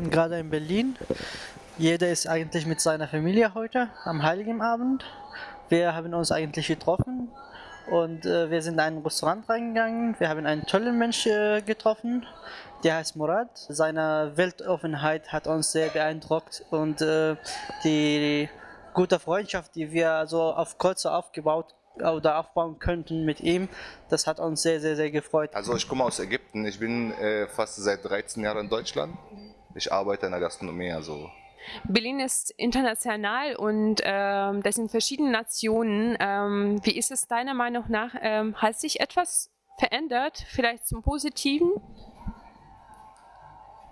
sind gerade in Berlin. Jeder ist eigentlich mit seiner Familie heute am Heiligen Abend. Wir haben uns eigentlich getroffen und äh, wir sind in ein Restaurant reingegangen. Wir haben einen tollen Menschen äh, getroffen, der heißt Murad. Seine Weltoffenheit hat uns sehr beeindruckt und äh, die gute Freundschaft, die wir so auf Kurze aufgebaut oder aufbauen könnten mit ihm, das hat uns sehr, sehr, sehr gefreut. Also ich komme aus Ägypten. Ich bin äh, fast seit 13 Jahren in Deutschland. Ich arbeite in der Gastronomie, also Berlin ist international und ähm, das sind verschiedene Nationen. Ähm, wie ist es deiner Meinung nach? Ähm, hat sich etwas verändert, vielleicht zum Positiven?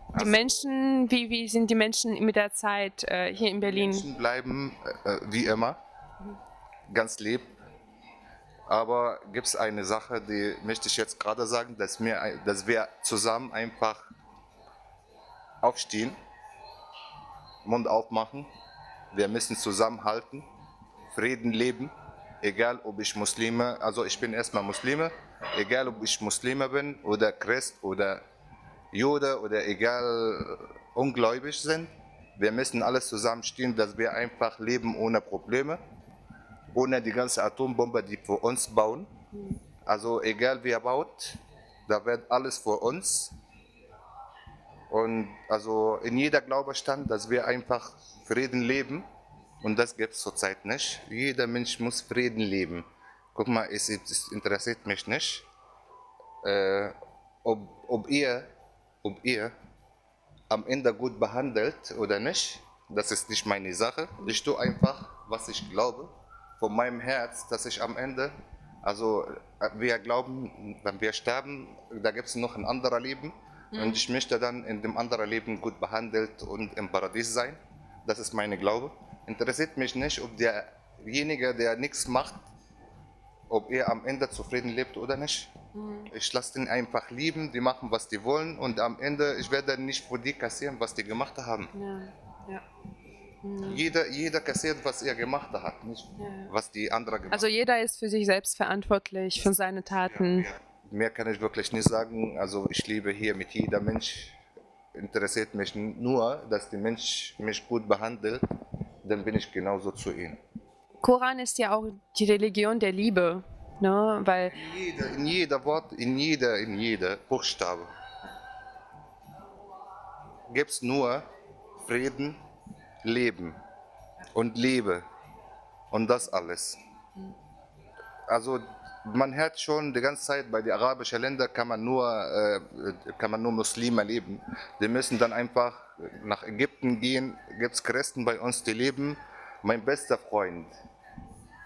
Die Also- Menschen, wie, wie sind die Menschen mit der Zeit äh, hier in Berlin? Menschen bleiben äh, wie immer, ganz lieb. Aber gibt es eine Sache, die möchte ich jetzt gerade sagen, dass wir, ein- dass wir zusammen einfach aufstehen, Mund aufmachen. Wir müssen zusammenhalten, Frieden leben, egal ob ich Muslime, also ich bin erstmal Muslime, egal ob ich Muslime bin oder Christ oder Jude oder egal ungläubig sind. Wir müssen alles zusammenstehen, dass wir einfach leben ohne Probleme, ohne die ganze Atombombe, die für uns bauen. Also egal wer baut, da wird alles für uns. Und also in jeder Glaube stand, dass wir einfach Frieden leben. Und das gibt es zurzeit nicht. Jeder Mensch muss Frieden leben. Guck mal, es, es interessiert mich nicht, äh, ob, ob, ihr, ob ihr am Ende gut behandelt oder nicht. Das ist nicht meine Sache. Ich tue einfach, was ich glaube, von meinem Herz, dass ich am Ende, also äh, wir glauben, wenn wir sterben, da gibt es noch ein anderes Leben. Und ich möchte dann in dem anderen Leben gut behandelt und im Paradies sein. Das ist meine Glaube. Interessiert mich nicht, ob derjenige, der nichts macht, ob er am Ende zufrieden lebt oder nicht. Ich lasse den einfach lieben, die machen, was die wollen und am Ende, ich werde nicht für die kassieren, was die gemacht haben. Ja, ja. Jeder, jeder kassiert, was er gemacht hat, nicht Ja. was die andere gemacht Also jeder ist für sich selbst verantwortlich, für seine Taten. Mehr kann ich wirklich nicht sagen. Also ich lebe hier mit jeder Mensch. Interessiert mich nur, dass der Mensch mich gut behandelt, dann bin ich genauso zu ihm. Koran ist ja auch die Religion der Liebe, ne? weil In jeder, in jeder Wort, in jeder, in jeder Buchstabe gibt es nur Frieden, Leben und Liebe und das alles. Also man hört schon die ganze Zeit, bei den arabischen Ländern kann man nur, äh, kann man nur Muslime leben. Die müssen dann einfach nach Ägypten gehen, gibt es Christen bei uns, die leben. Mein bester Freund,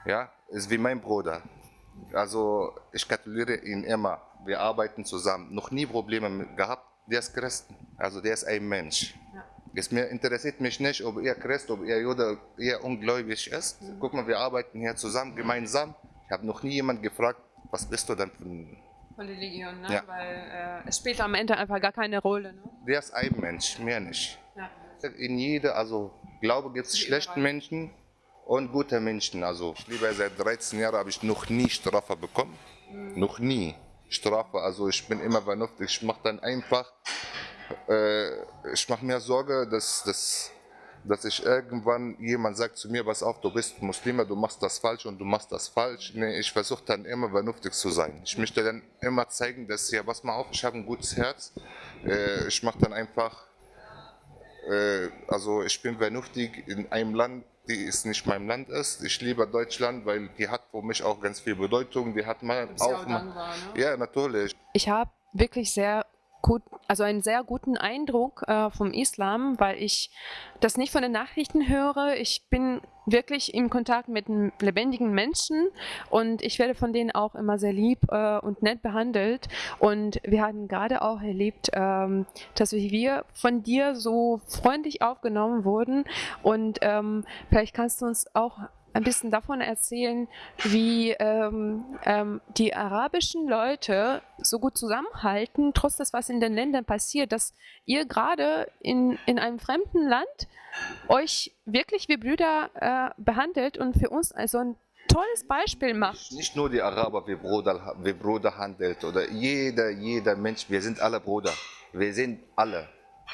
ja, ist wie mein Bruder. Also ich gratuliere ihn immer. Wir arbeiten zusammen. Noch nie Probleme gehabt. Der ist Christen. Also der ist ein Mensch. Es mir interessiert mich nicht, ob er Christ, ob er Jude, er ungläubig ist. Guck mal, wir arbeiten hier zusammen, gemeinsam. Ich habe noch nie jemand gefragt, was bist du denn für ein... Von Religion, ne? Ja. weil äh, es spielt am Ende einfach gar keine Rolle. Ne? Der ist ein Mensch, mehr nicht. Ja. In jeder, also Glaube gibt es schlechte Menschen und gute Menschen. Also ich lebe seit 13 Jahren, habe ich noch nie Strafe bekommen. Noch nie Strafe. Also ich bin immer vernünftig. Ich mache dann einfach, äh, ich mache mir Sorge, dass, dass, dass ich irgendwann jemand sagt zu mir, pass auf, du bist Muslime, du machst das falsch und du machst das falsch. Nee, ich versuche dann immer vernünftig zu sein. Ich möchte dann immer zeigen, dass ja, pass mal auf, ich habe ein gutes Herz. Äh, ich mache dann einfach äh, also ich bin vernünftig in einem Land, die es nicht mein Land ist. Ich liebe Deutschland, weil die hat für mich auch ganz viel Bedeutung. Die hat mal auch auch mal, dankbar, ne? ja natürlich. Ich habe wirklich sehr gut, also einen sehr guten Eindruck äh, vom Islam, weil ich das nicht von den Nachrichten höre. Ich bin wirklich im Kontakt mit lebendigen Menschen und ich werde von denen auch immer sehr lieb äh, und nett behandelt. Und wir hatten gerade auch erlebt, ähm, dass wir von dir so freundlich aufgenommen wurden. Und ähm, vielleicht kannst du uns auch ein bisschen davon erzählen, wie ähm, ähm, die arabischen Leute so gut zusammenhalten, trotz des, was in den Ländern passiert, dass ihr gerade in, in einem fremden Land euch wirklich wie Brüder äh, behandelt und für uns also ein tolles Beispiel macht. Nicht nur die Araber wie Bruder, wie Bruder handelt oder jeder, jeder Mensch, wir sind alle Bruder. Wir sind alle.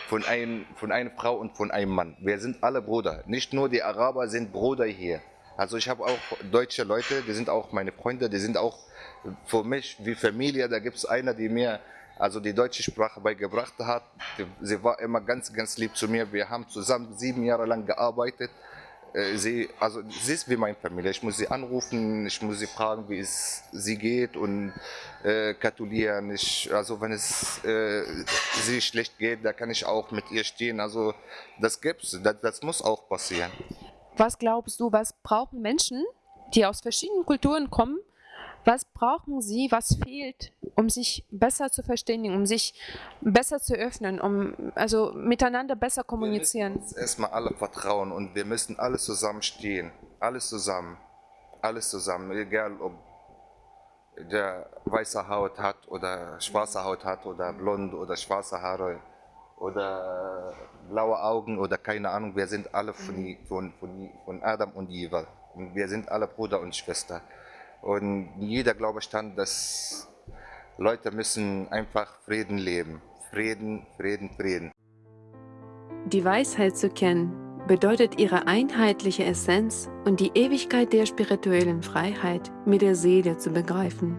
von, ein, von einer Frau und von einem Mann. Wir sind alle Brüder. Nicht nur die Araber sind Brüder hier. Also ich habe auch deutsche Leute, die sind auch meine Freunde, die sind auch für mich wie Familie. Da gibt es einer, die mir also die deutsche Sprache beigebracht hat. Sie war immer ganz, ganz lieb zu mir. Wir haben zusammen sieben Jahre lang gearbeitet. Äh, sie, also sie ist wie meine Familie. Ich muss sie anrufen, ich muss sie fragen, wie es sie geht und äh, gratulieren. Ich, also wenn es äh, sie schlecht geht, da kann ich auch mit ihr stehen. Also das gibt's, das, das muss auch passieren. Was glaubst du, was brauchen Menschen, die aus verschiedenen Kulturen kommen, was brauchen sie, was fehlt, um sich besser zu verständigen, um sich besser zu öffnen, um also miteinander besser kommunizieren? Wir müssen uns erstmal alle vertrauen und wir müssen alle zusammen stehen. Alles zusammen. Alles zusammen. Egal ob der weiße Haut hat oder schwarze Haut hat oder blond oder schwarze Haare oder blaue Augen oder keine Ahnung. Wir sind alle von, von, von, von Adam und Eva. Und wir sind alle Bruder und Schwester. Und jeder glaube dann, dass Leute müssen einfach Frieden leben. Frieden, Frieden, Frieden. Die Weisheit zu kennen bedeutet ihre einheitliche Essenz und die Ewigkeit der spirituellen Freiheit mit der Seele zu begreifen.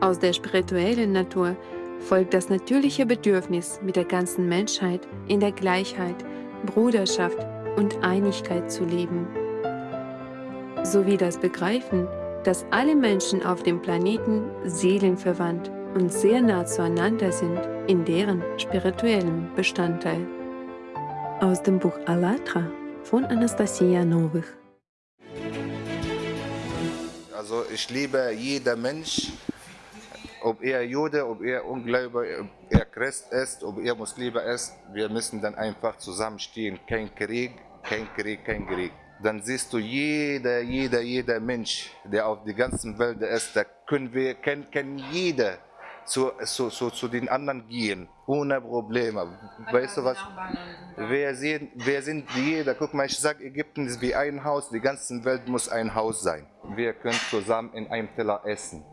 Aus der spirituellen Natur folgt das natürliche Bedürfnis, mit der ganzen Menschheit in der Gleichheit, Bruderschaft und Einigkeit zu leben sowie das Begreifen, dass alle Menschen auf dem Planeten seelenverwandt und sehr nah zueinander sind in deren spirituellem Bestandteil. Aus dem Buch Alatra von Anastasia Novich. Also ich liebe jeder Mensch, ob er Jude, ob er Ungläubiger, ob er Christ ist, ob er Muslime ist, wir müssen dann einfach zusammenstehen. Kein Krieg, kein Krieg, kein Krieg dann siehst du jeder, jeder, jeder Mensch, der auf der ganzen Welt ist, da können wir, kann, kann jeder zu, zu, zu, zu den anderen gehen, ohne Probleme. Weißt du was? Wir sind, wir sind jeder, guck mal, ich sage, Ägypten ist wie ein Haus, die ganze Welt muss ein Haus sein. Wir können zusammen in einem Teller essen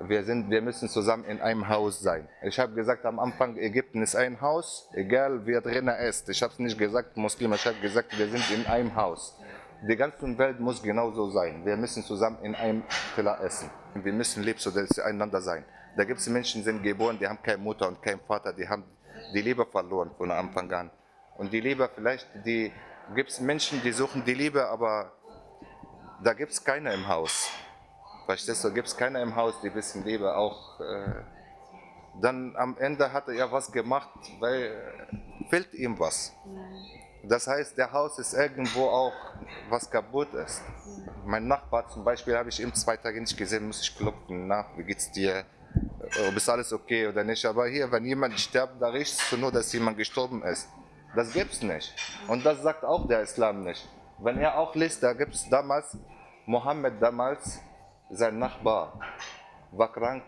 wir, sind, wir müssen zusammen in einem Haus sein. Ich habe gesagt am Anfang, Ägypten ist ein Haus, egal wer drinnen ist. Ich habe es nicht gesagt, Muslime, ich habe gesagt, wir sind in einem Haus. Die ganze Welt muss genauso sein. Wir müssen zusammen in einem Teller essen. Wir müssen lieb zueinander sein. Da gibt es Menschen, die sind geboren, die haben keine Mutter und keinen Vater, die haben die Liebe verloren von Anfang an. Und die Liebe vielleicht, die gibt es Menschen, die suchen die Liebe, aber da gibt es keine im Haus. Verstehst du, gibt es keiner im Haus, die wissen Liebe auch. Äh, dann am Ende hat er ja was gemacht, weil äh, fehlt ihm was. Das heißt, der Haus ist irgendwo auch was kaputt ist. Mein Nachbar zum Beispiel habe ich ihm zwei Tage nicht gesehen, muss ich klopfen, na, wie geht's dir? Äh, ob ist alles okay oder nicht? Aber hier, wenn jemand stirbt, da riechst du nur, dass jemand gestorben ist. Das gibt's nicht. Und das sagt auch der Islam nicht. Wenn er auch liest, da gibt es damals, Mohammed damals, sein Nachbar war krank,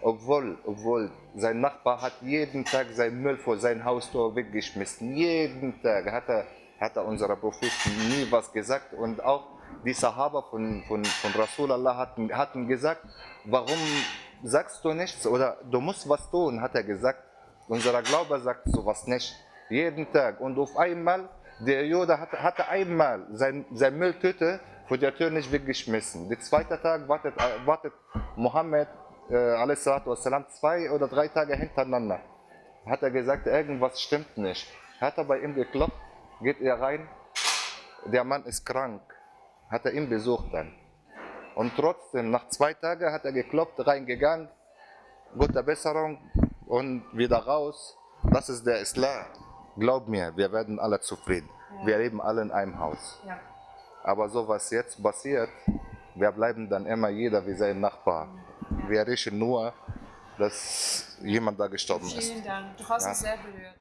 obwohl, obwohl sein Nachbar hat jeden Tag sein Müll vor sein Haustor weggeschmissen. Jeden Tag hat er, hat er unserer Prophet nie was gesagt und auch die Sahaba von, von, von Rasulallah hatten, hatten gesagt, warum sagst du nichts oder du musst was tun, hat er gesagt. Unser Glaube sagt sowas nicht. Jeden Tag. Und auf einmal, der Jude hatte, hatte einmal sein, sein Mülltüte vor der Tür nicht weggeschmissen. Der zweite Tag wartet, äh, wartet Mohammed äh, zwei oder drei Tage hintereinander. Hat er gesagt, irgendwas stimmt nicht. Hat er bei ihm geklopft, geht er rein, der Mann ist krank. Hat er ihn besucht dann. Und trotzdem, nach zwei Tagen hat er geklopft, reingegangen, gute Besserung und wieder raus. Das ist der Islam. Glaub mir, wir werden alle zufrieden. Ja. Wir leben alle in einem Haus. Ja. Aber so was jetzt passiert, wir bleiben dann immer jeder wie sein Nachbar. Wir riechen nur, dass jemand da gestorben ist. Vielen Dank, du hast ja. uns sehr berührt.